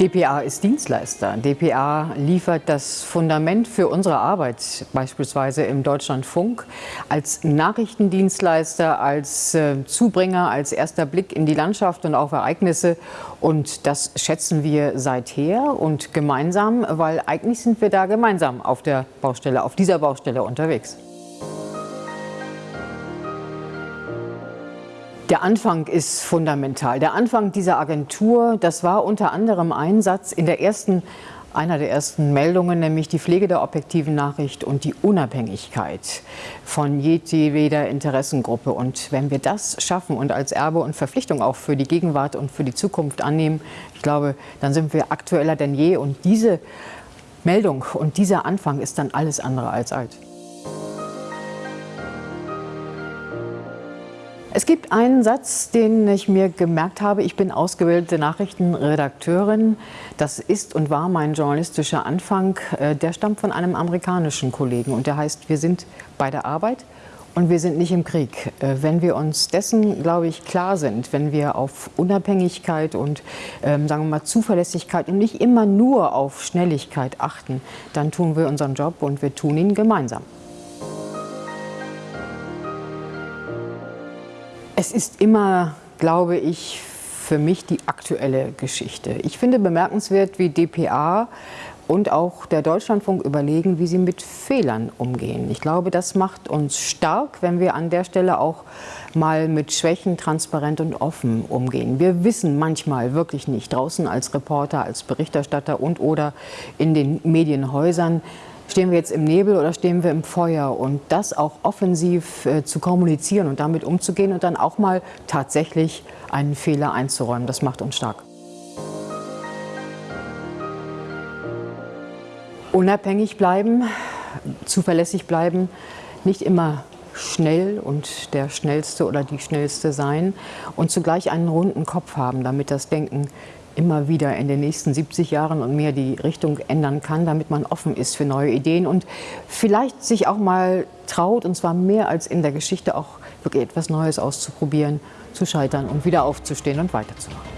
dpa ist Dienstleister. dpa liefert das Fundament für unsere Arbeit, beispielsweise im Deutschlandfunk, als Nachrichtendienstleister, als äh, Zubringer, als erster Blick in die Landschaft und auf Ereignisse. Und das schätzen wir seither und gemeinsam, weil eigentlich sind wir da gemeinsam auf der Baustelle, auf dieser Baustelle unterwegs. Der Anfang ist fundamental. Der Anfang dieser Agentur, das war unter anderem Einsatz in der ersten, einer der ersten Meldungen, nämlich die Pflege der objektiven Nachricht und die Unabhängigkeit von jeder Interessengruppe. Und wenn wir das schaffen und als Erbe und Verpflichtung auch für die Gegenwart und für die Zukunft annehmen, ich glaube, dann sind wir aktueller denn je. Und diese Meldung und dieser Anfang ist dann alles andere als alt. Es gibt einen Satz, den ich mir gemerkt habe. Ich bin ausgebildete Nachrichtenredakteurin. Das ist und war mein journalistischer Anfang. Äh, der stammt von einem amerikanischen Kollegen und der heißt, wir sind bei der Arbeit und wir sind nicht im Krieg. Äh, wenn wir uns dessen, glaube ich, klar sind, wenn wir auf Unabhängigkeit und ähm, sagen wir mal Zuverlässigkeit und nicht immer nur auf Schnelligkeit achten, dann tun wir unseren Job und wir tun ihn gemeinsam. Es ist immer, glaube ich, für mich die aktuelle Geschichte. Ich finde bemerkenswert, wie dpa und auch der Deutschlandfunk überlegen, wie sie mit Fehlern umgehen. Ich glaube, das macht uns stark, wenn wir an der Stelle auch mal mit Schwächen transparent und offen umgehen. Wir wissen manchmal wirklich nicht, draußen als Reporter, als Berichterstatter und oder in den Medienhäusern, Stehen wir jetzt im Nebel oder stehen wir im Feuer? Und das auch offensiv äh, zu kommunizieren und damit umzugehen und dann auch mal tatsächlich einen Fehler einzuräumen, das macht uns stark. Unabhängig bleiben, zuverlässig bleiben, nicht immer schnell und der Schnellste oder die Schnellste sein und zugleich einen runden Kopf haben, damit das Denken immer wieder in den nächsten 70 Jahren und mehr die Richtung ändern kann, damit man offen ist für neue Ideen und vielleicht sich auch mal traut, und zwar mehr als in der Geschichte, auch wirklich etwas Neues auszuprobieren, zu scheitern und wieder aufzustehen und weiterzumachen.